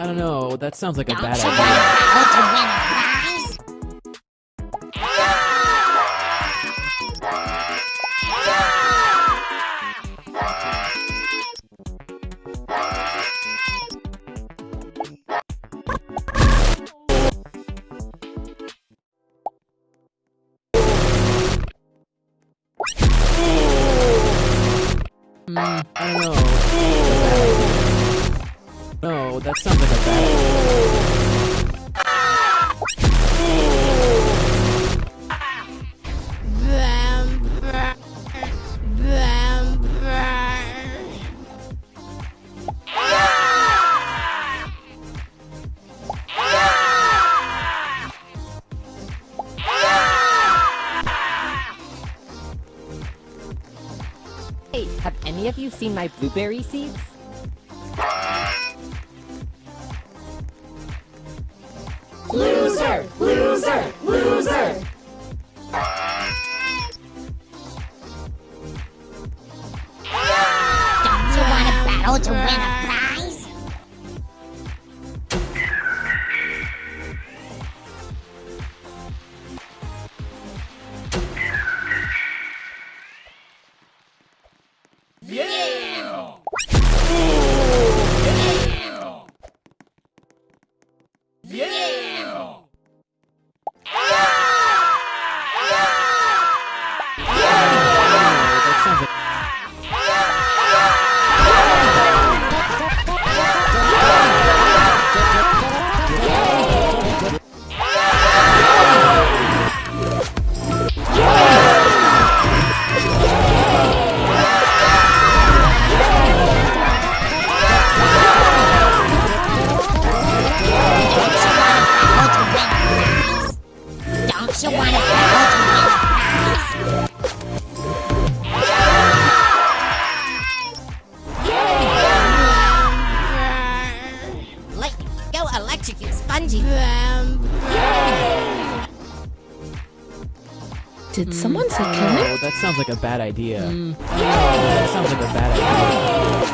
I don't know. That sounds like a Don't bad idea. want to battle to win a prize? Hmm, I don't know. No, that sounds like a bad. Hey, have any of you seen my blueberry seeds? Loser! Loser! Loser! Don't you want to battle to win a prize? That You want to battle to win a prize? Go electrocute Spongy. Did someone say kill him? No, that sounds like a bad idea. Don't. That sounds like a bad idea.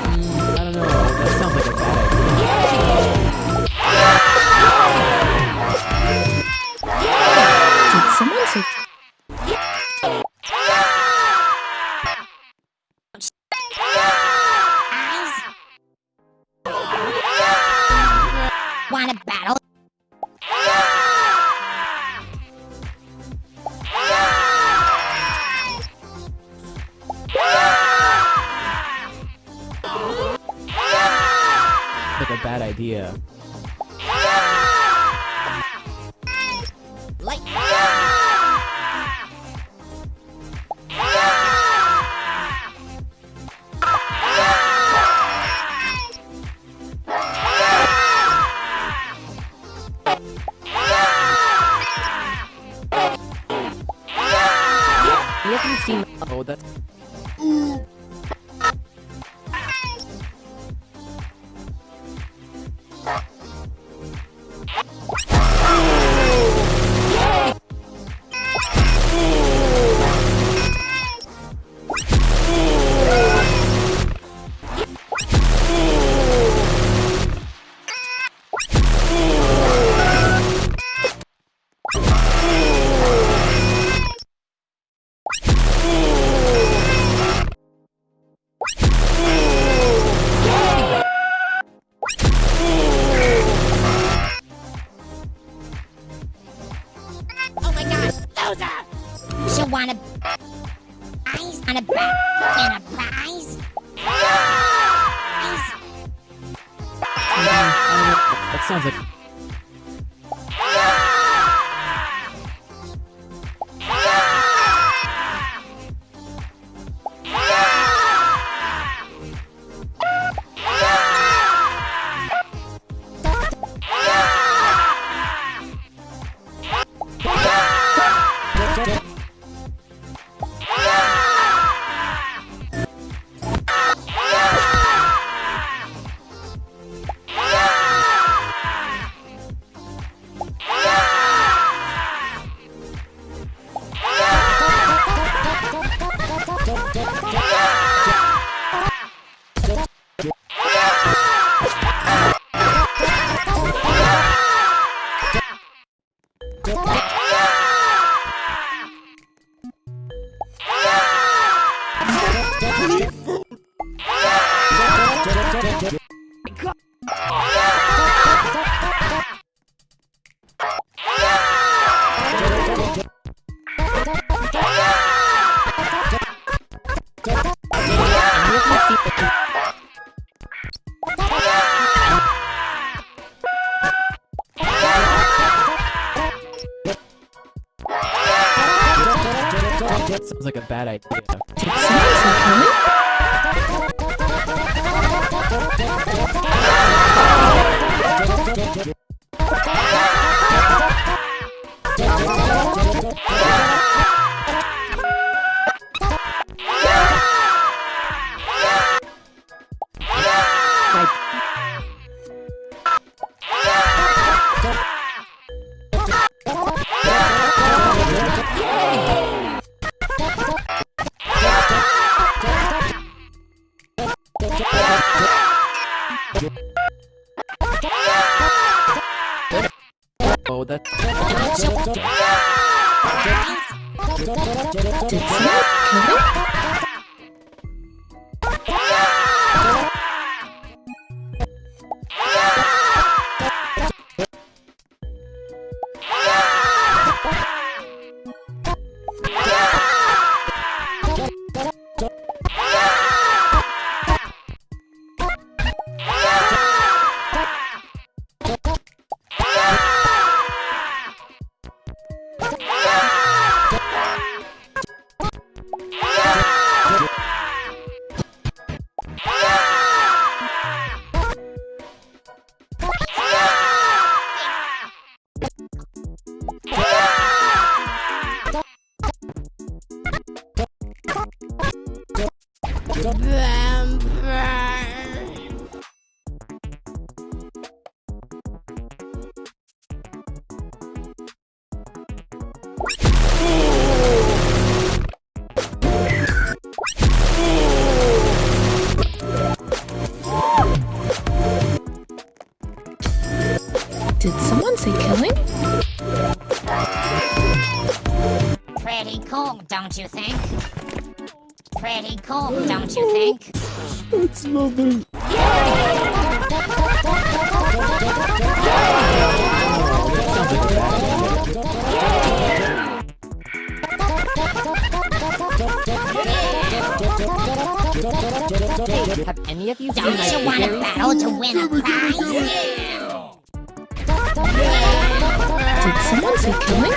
Oh, Pretty cool, don't you think? Sounds like a bad idea. Have any of you Don't my you want a battle to win a prize? Did someone say killing?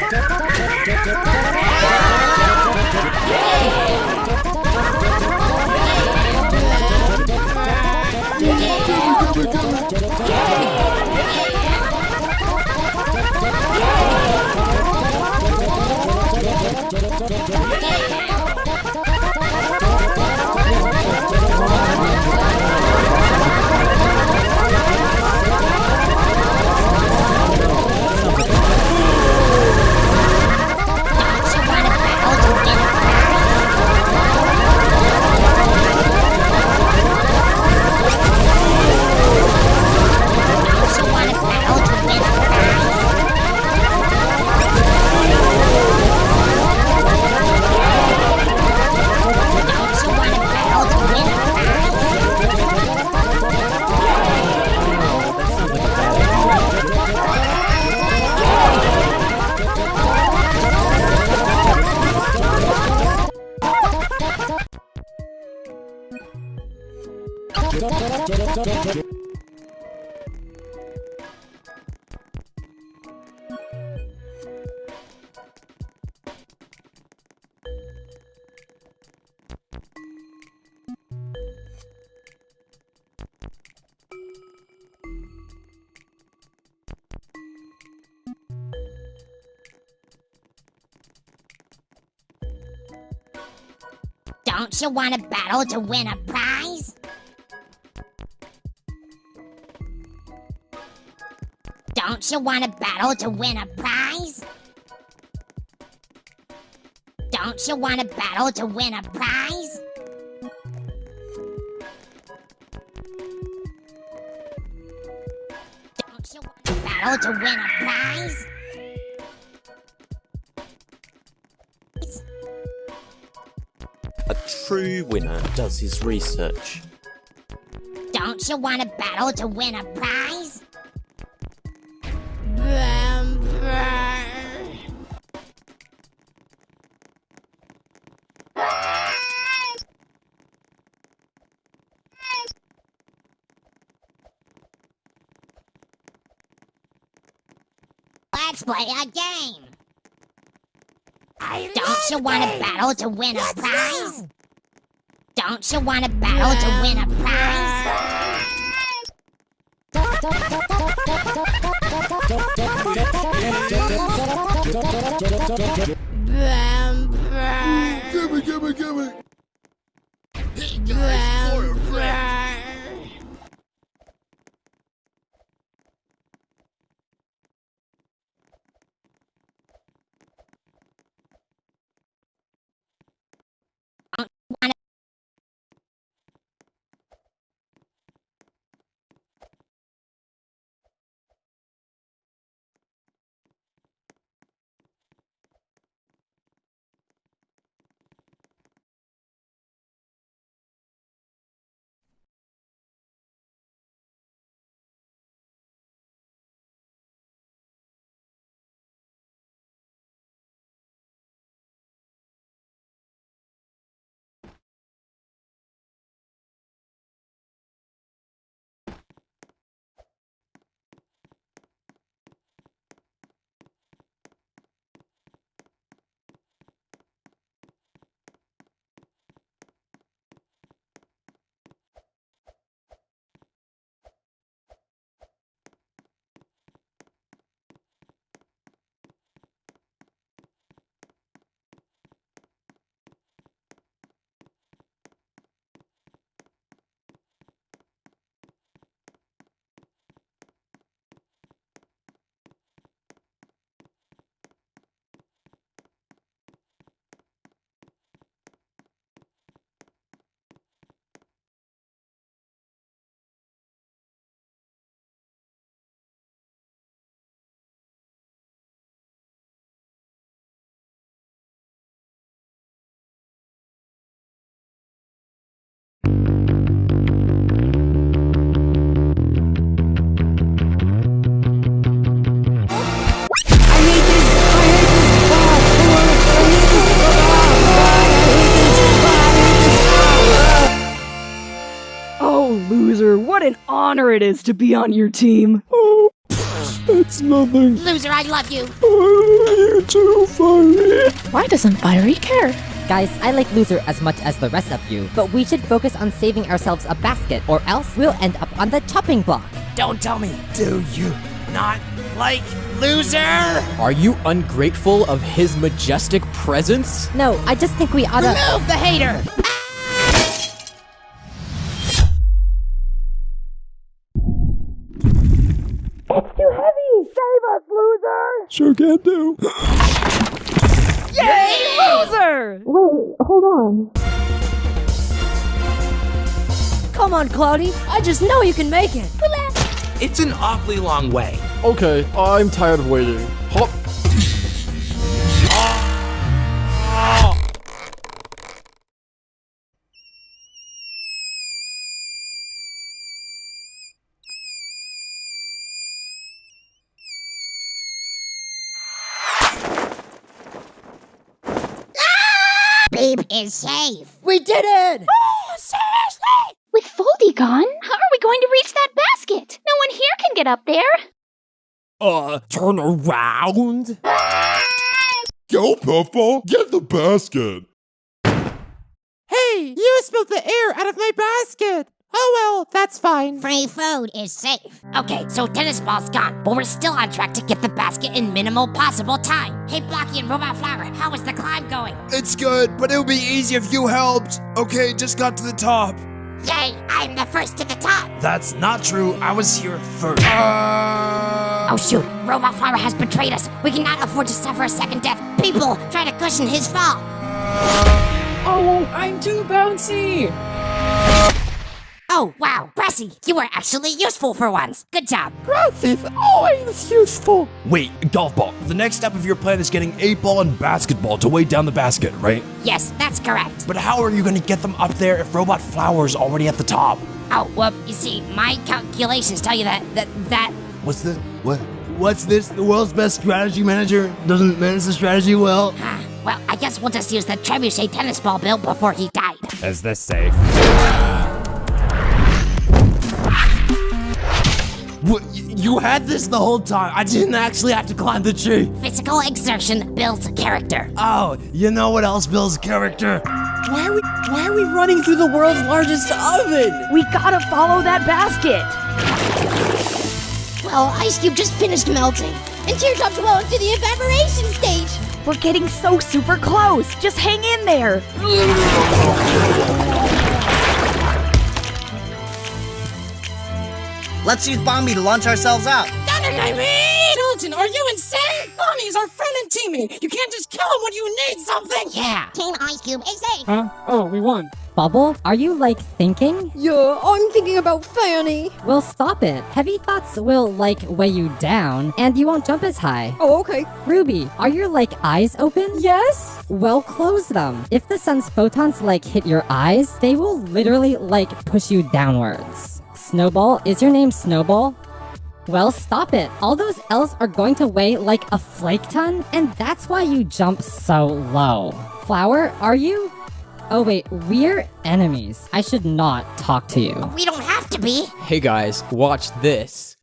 Don't you want a battle to win a prize? Don't you want a battle to win a prize? Don't you want a battle to win a prize? Don't you want a battle to win a prize? True winner does his research. Don't you want a battle to win a prize? Let's play a game. Don't you want to battle to win a prize? Don't you want to battle to win a prize? Gimme, gimme, gimme! Honor it is to be on your team. Oh, it's nothing. Loser, I love you. Oh, you too, Firey. Why doesn't Firey care? Guys, I like Loser as much as the rest of you, but we should focus on saving ourselves a basket, or else we'll end up on the chopping block. Don't tell me. Do you Not like loser. Are you ungrateful of his majestic presence? No, I just think we oughta- Remove the hater. Sure can do? Loser! Wait, hold on. Come on, Cloudy. I just know you can make it. It's an awfully long way. Okay, I'm tired of waiting. Hop. Is safe. We did it! Oh, seriously? With Foldy gone, how are we going to reach that basket? No one here can get up there. Uh, turn around. Go, Puffball. Get the basket. Hey, you spilled the air out of my basket. Oh well, that's fine. Free food is safe. Okay, so tennis ball's gone, but we're still on track to get the basket in minimal possible time. Hey, Blocky and Robot Flower, how is the climb going? It's good, but it would be easy if you helped. Okay, just got to the top. Yay, I'm the first to the top. That's not true. I was here first. Uh, Oh shoot, Robot Flower has betrayed us. We cannot afford to suffer a second death. People, try to cushion his fall. Oh, I'm too bouncy. Oh, wow, Brassy, you were actually useful for once. Good job. Is always useful. Wait, golf ball. The next step of your plan is getting eight ball and basketball to weigh down the basket, right? Yes, that's correct. But how are you going to get them up there if Robot Flower's already at the top? Oh, well, you see, my calculations tell you that, that, that, what's the what? What's this? The world's best strategy manager doesn't manage the strategy well. ah, well, I guess we'll just use the trebuchet tennis ball built before he died. Is this safe? What, you had this the whole time. I didn't actually have to climb the tree. Physical exertion builds character. Oh, you know what else builds character? Why are we why are we running through the world's largest oven? We gotta follow that basket. Well, Ice Cube just finished melting. And Teardrop's well into the evaporation stage. We're getting so super close. Just hang in there. Let's use Bomby to launch ourselves out. Chilton, are you insane? Bomby is our friend and teammate. You can't just kill him when you need something. Yeah. Team Ice Cube is safe. Huh? Oh, we won. Bubble, are you like thinking? Yeah, I'm thinking about Fanny. Well, stop it. Heavy thoughts will like weigh you down, and you won't jump as high. Oh, okay. Ruby, are your like eyes open? Yes? Well, close them. If the sun's photons like hit your eyes, they will literally like push you downwards. Snowball, is your name Snowball? Well, stop it. All those L's are going to weigh like a flake ton, and that's why you jump so low. Flower, are you? Oh wait, we're enemies. I should not talk to you. We don't have to be. Hey guys, watch this.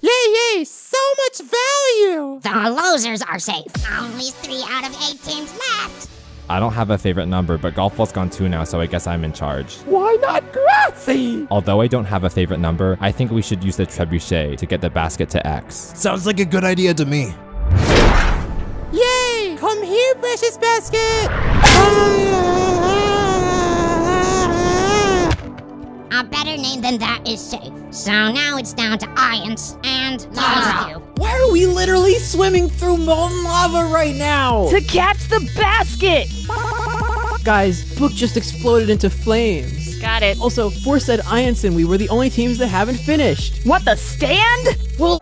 Yay, yay, so much value. The losers are safe. Only three out of eight teams left. I don't have a favorite number, but golf ball's gone two now, so I guess I'm in charge. Why not Grassy? Although I don't have a favorite number, I think we should use the trebuchet to get the basket to X. Sounds like a good idea to me. Yay! Come here, precious basket. A better name than that is safe. So now it's down to Ions and Lonzo. Why are we literally swimming through molten lava right now? To catch the basket. Guys, book just exploded into flames. Got it. Also, Force said Ianson we were the only teams that haven't finished. What the stand? Well,